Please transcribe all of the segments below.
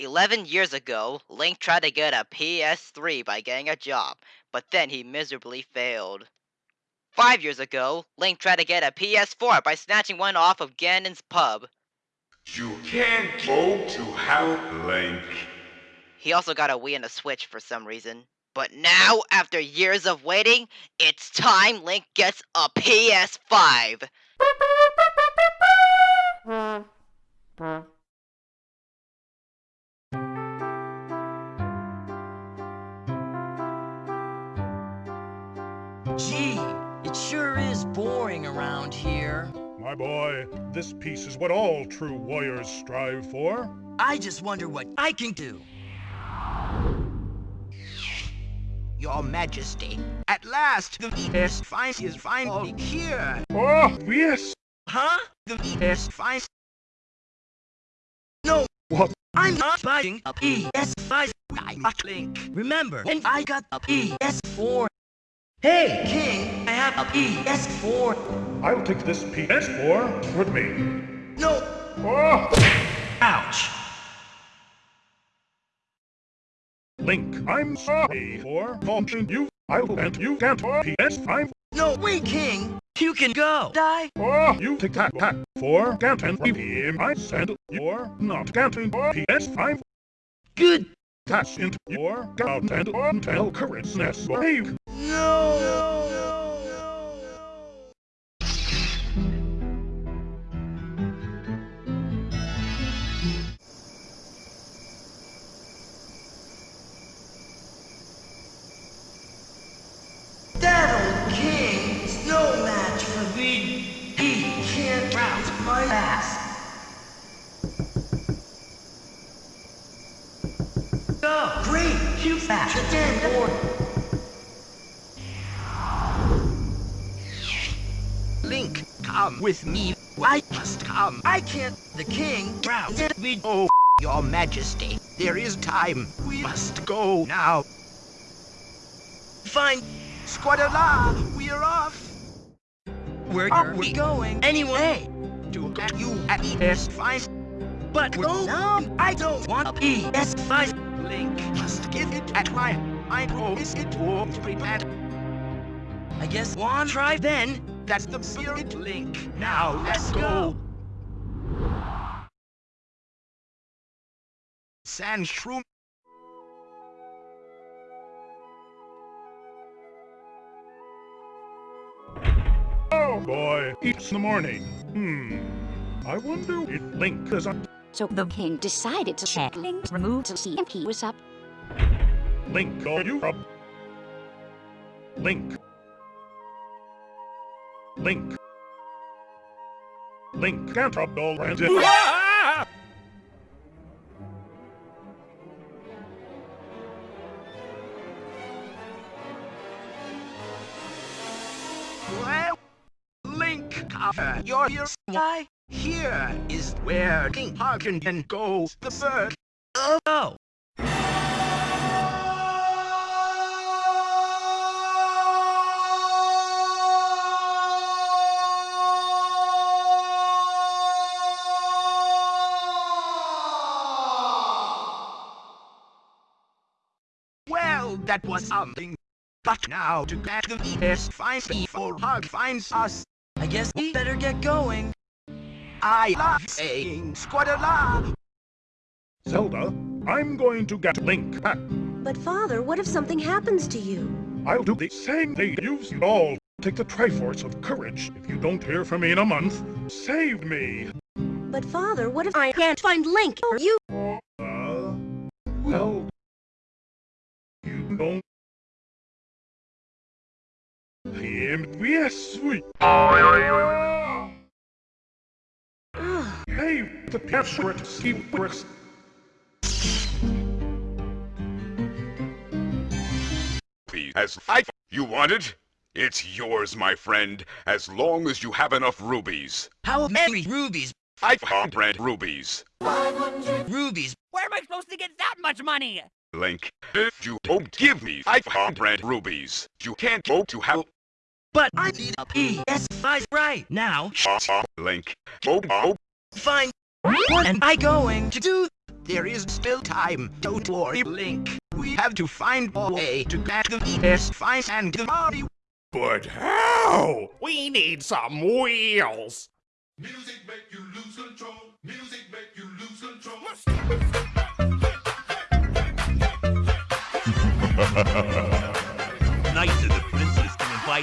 11 years ago, Link tried to get a PS3 by getting a job, but then he miserably failed. Five years ago, Link tried to get a PS4 by snatching one off of Ganon's pub. You can't go to help Link. He also got a Wii and a Switch for some reason. But now, after years of waiting, it's time Link gets a PS5. Gee, it sure is boring around here. My boy, this peace is what all true warriors strive for. I just wonder what I can do. Your Majesty, at last the PS5 is finally here. Oh, yes! Huh? The PS5. No, What? I'm not buying a PS5. I'm not Link. Remember, when I got a PS4. Hey, King, I have a PS4. I'll take this PS4 with me. No, Oh! ouch. Link, I'm sorry for faulting you. I'll grant you can't PS5. No, wait, King. You can go. Die. Oh, you take that back for Ganton BPM. I said you're not Ganton PS5. Good. That's into your Ganton until correctness. Wave. No. That old king is no match for me. He can't rouse my ass. Great! You fat again, board. Link, come with me. I must come. I can't. The king drowns me. Oh, Your Majesty, there is time. We must go now. Fine. Squadala, we're off Where are we we going? Anyway. to get you at PS5. But no, oh, no, I don't want a PS5. Link just give it at my. I promise it won't be bad. I guess one try then. That's the spirit, Link. Now let's go. Sandshroom. Oh boy, it's the morning. Hmm. I wonder if Link is on. So the king decided to check Link's remove to see if he was up. Link, are you up? Link. Link. Link can't up all. Well, Link, cover your ears. Why? Here is where King Harkinian goes the bird. Oh, Well, that was something. But now to get the PS5 before Hug finds us. I guess we better get going. I love saying Squadala. Zelda, I'm going to get Link back. But father, what if something happens to you? I'll do the same thing you've all. Take the Triforce of Courage. If you don't hear from me in a month, save me. But father, what if I can't find Link? Or you? Sweet. Hey, the password secrets. As I you want it? It's yours, my friend, as long as you have enough rubies. How many rubies? 500 rubies. 500 Rubies. Where am I supposed to get that much money? Link, if you don't give me 500 rubies, you can't go to hell. But I need a PS5 right now. Link, go, go, Fine. What am I going to do? there is still time. Don't worry, Link. We have to find a way to get the PS5 and the Mario. But how? We need some wheels. Music make you lose control. Music make you lose control.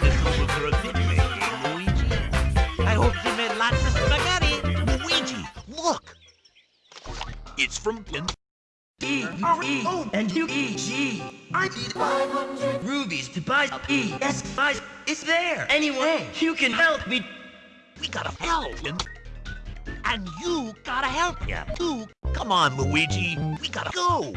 Us over for a picnic, eh, Luigi? I hope she made lots of spaghetti. Luigi, look! It's from Pin. E, E, and U, E, G. I need 500 rubies to buy a PS5. It's there. Anyway, you can help me. We gotta help him. And you gotta help him, too. Come on, Luigi. We gotta go.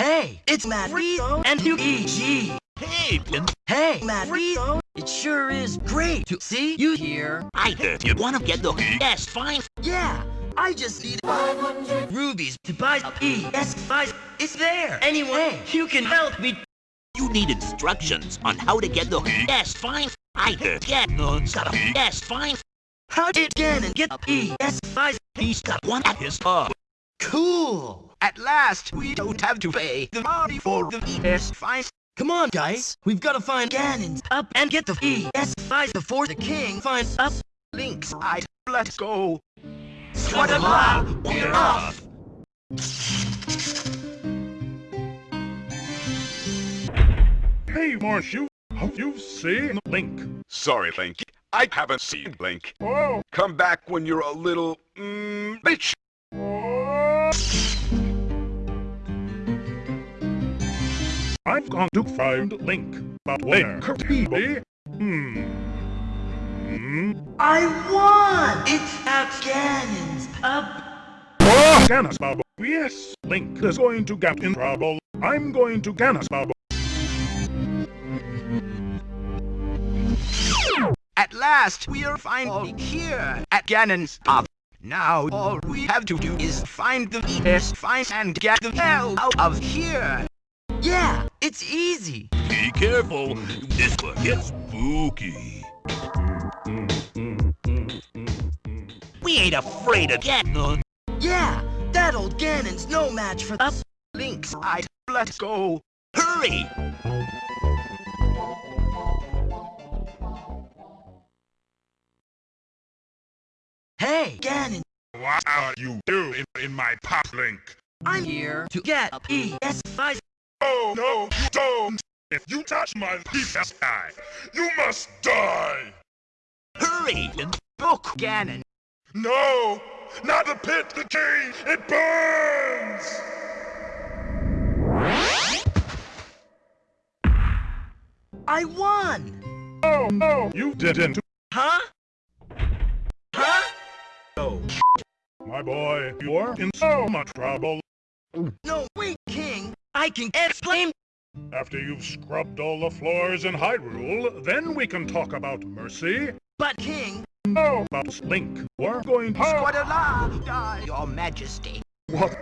Hey, it's Matt Rizzo and U, E, G. Hey, Pin. Hey, Matt Rizzo. It sure is great to see you here. I heard you wanna get the PS5. Yeah, I just need 500 rubies to buy a PS5. It's there. Anyway, you can help me. You need instructions on how to get the PS5. I heard Ganon's got a PS5. How did Ganon get a PS5? He's got one at his home. Cool. At last, we don't have to pay the money for the PS5. Come on, guys. We've got to find Ganon's up and get the PS5 before the king finds up. Link's right. Let's go. Squadabla, we're off. Hey, Morshu, have you seen Link? Sorry, Link. I haven't seen Link. Oh, Come back when you're a little, mm, bitch. I've gone to find Link, but where could he be? Hmm. Hmm. I won! It's at Ganon's up. Oh, Ganas Bubble. Yes, Link is going to get in trouble. I'm going to Ganon's Bubble. At last, we are finally here at Ganon's pub. Now, all we have to do is find the PS5 and get the hell out of here. Yeah, it's easy. Be careful. This one gets spooky. We ain't afraid of Ganon. Yeah, that old Ganon's no match for up. Link's right. Let's go. Hurry! Hey, Ganon, What are you doing in my pop, Link? I'm here to get a PS5. No, you don't! If you touch my PS eye, you must die! Hurry! And Book Ganon. No! Not the pit, the key! It burns! I won! Oh, no! You didn't! Huh? Huh? Oh, My boy, you're in so much trouble. No, wait, King. I can explain. After you've scrubbed all the floors in Hyrule, then we can talk about mercy. But, King, No, about Link. We're going to... Squadala, die, your majesty. What?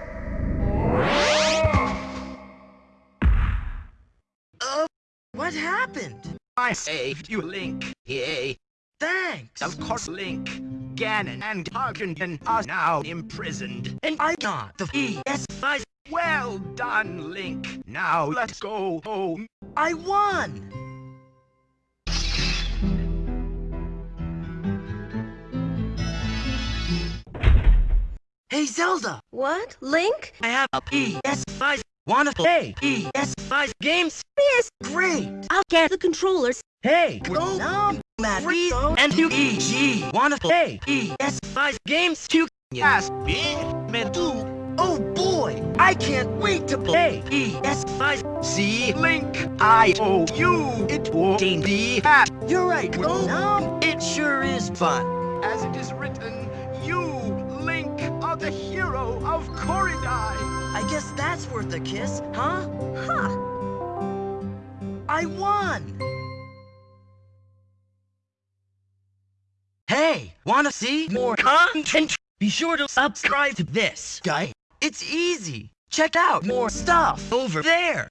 uh, what happened? I saved you, Link. Yay. Thanks. Of course, Link, Ganon, and Tarkington are now imprisoned. And I got the PS5. Well done, Link. Now let's go home. I won! Hey, Zelda! What? Link? I have a PS5. Wanna play PS5 games? Yes. Great! I'll get the controllers. Hey, go now, Matt Rizzo and UEG. Wanna play PS5 games too? Yes, big man too. Oh boy, I can't wait to play PS5. see, Link, I owe you. It won't be hat. You're right, go oh, now. It sure is fun. As it is written, you, Link, are the hero of Koridai. I guess that's worth a kiss, huh? Huh. I won! Hey, wanna see more content? Be sure to subscribe to this guy. It's easy. Check out more stuff over there.